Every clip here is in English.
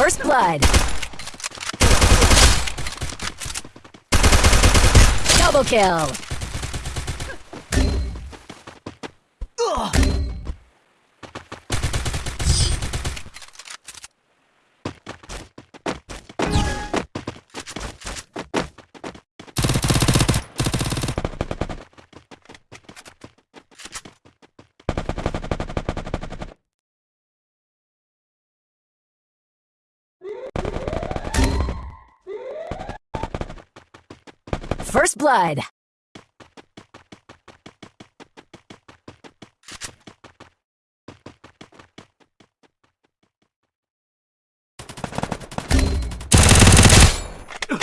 First blood. Double kill. First blood.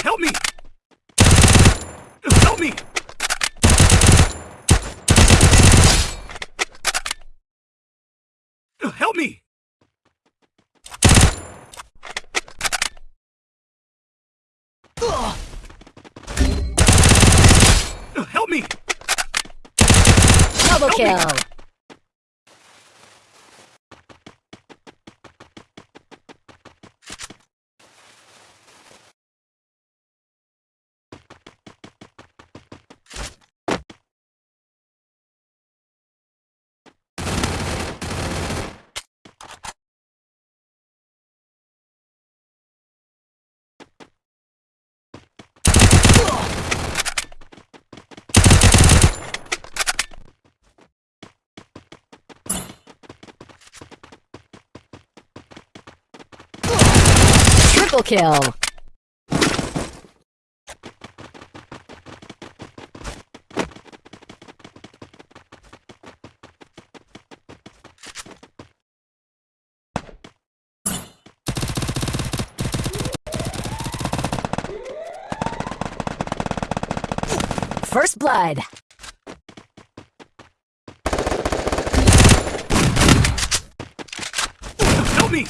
Help me! Help me! Help me! Help me! Double Help me. Kill. Triple kill. First blood. Help me!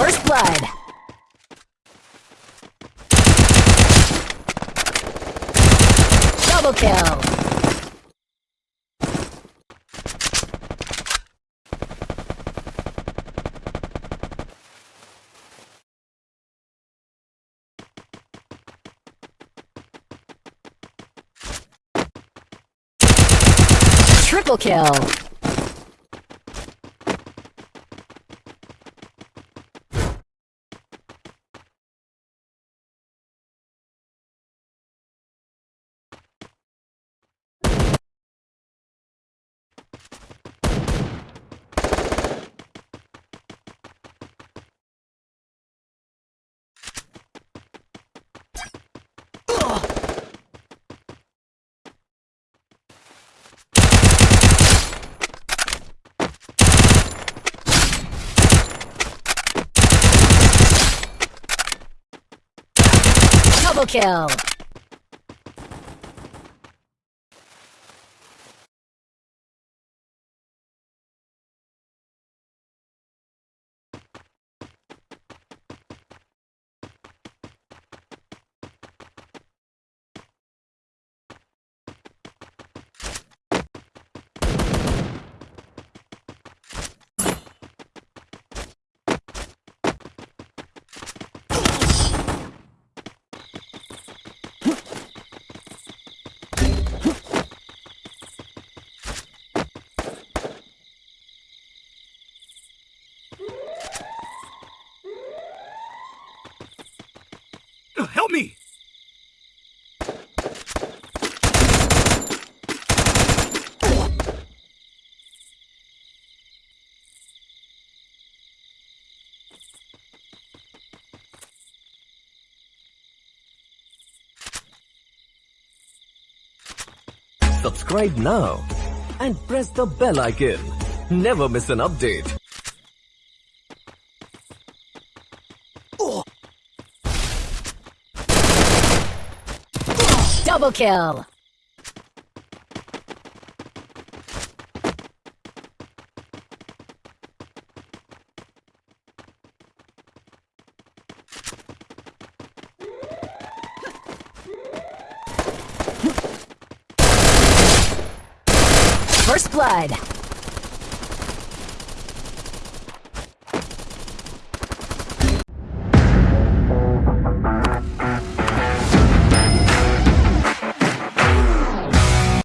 First blood. Double kill. Triple kill. Double kill. Uh, help me! Subscribe now and press the bell icon. Never miss an update. Double kill! First blood.